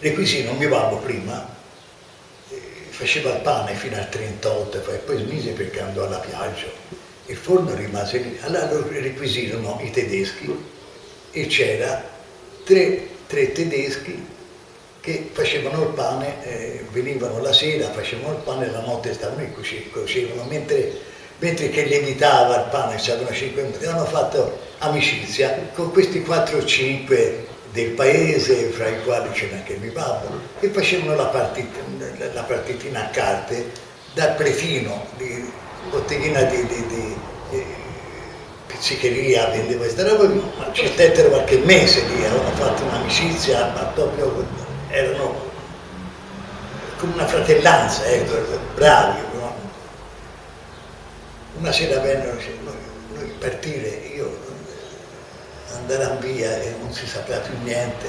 Requisino, mio babbo prima eh, faceva il pane fino al 38 e poi smise perché andò alla piaggia. Il forno rimase lì. Allora lo requisirono i tedeschi e c'era tre, tre tedeschi che facevano il pane, eh, venivano la sera, facevano il pane e la notte stavano e cuocevano, mentre, mentre che lievitava il pane, stavano 5 minuti, hanno fatto amicizia con questi 4 o 5 del paese, fra i quali c'era anche mio babbo, che facevano la, partita, la partitina a carte dal pretino, di botteghina di, di, di, di pizzicheria, vendeva questa roba, ma ci stettero qualche mese lì, avevano fatto un'amicizia, ma proprio erano come una fratellanza, ecco, bravi. No? Una sera vennero, noi, noi partire, io andare via e non si sapeva più niente,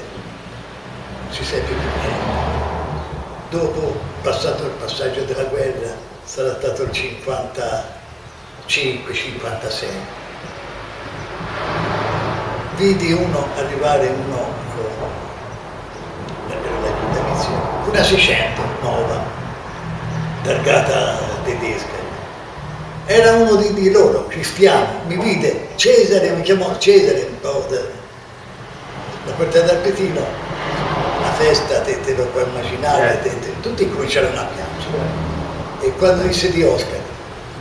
non si seppe più niente. Dopo, passato il passaggio della guerra, sarà stato il 55-56. Vidi uno arrivare, uno una 600 nuova, targata tedesca. Era uno di, di, loro, cristiano, mi vide, Cesare, mi chiamò Cesare, po' da, da porta del Petino, una festa, te, te lo puoi immaginare, te, te, tutti cominciarono a piangere. E quando disse di Oscar,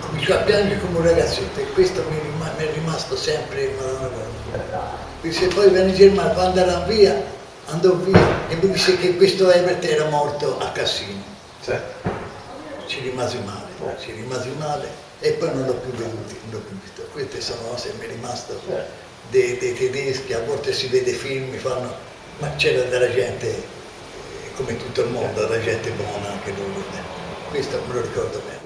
cominciò a piangere come un ragazzetto e questo mi, mi è rimasto sempre, madonna, disse poi venne Germano, quando andavano via, andò via e mi disse che questo Ebert era morto a Cassino. Sì. Ci rimasi male, ci rimasi male e poi non l'ho più veduto, non l'ho più visto. Queste sono che mi è rimasto dei, dei, tedeschi, a volte si vede film, fanno, ma c'era della gente, come tutto il mondo, della gente buona anche loro. Questo me lo ricordo bene.